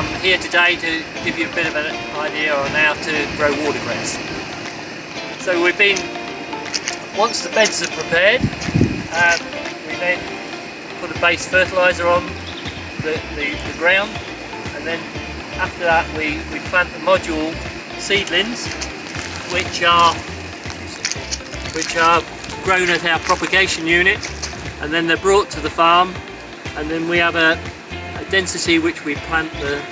I'm here today to give you a bit of an idea on how to grow watercress. So we've been, once the beds are prepared, um, we then put a base fertiliser on the, the, the, ground and then after that we, we plant the module seedlings which are which are grown at our propagation unit and then they're brought to the farm and then we have a, a density which we plant the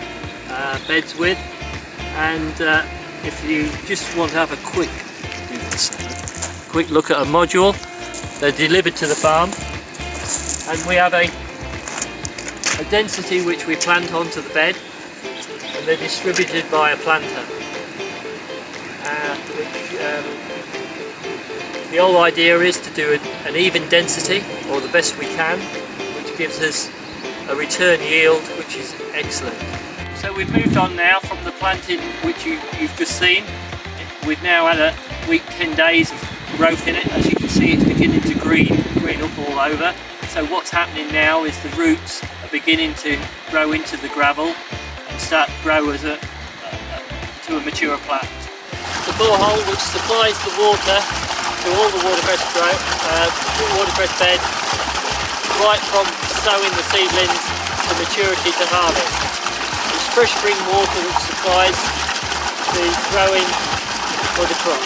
uh, beds with. And uh, if you just want to have a quick quick look at a module they're delivered to the farm. And we have a, a density which we plant onto the bed and they're distributed by a planter. Uh, which, um, the whole idea is to do an even density, or the best we can, which gives us a return yield which is excellent. So we've moved on now from the planting which you, have just seen. We've now had a week, 10 days of growth in it. As you can see it's beginning to green, green up all over. So what's happening now is the roots are beginning to grow into the gravel and start to grow as a, to a mature plant. The borehole which supplies the water to all the watercress, grow, uh, watercress beds right from sowing the seedlings to maturity to harvest. It's fresh spring water which supplies the growing for the crop.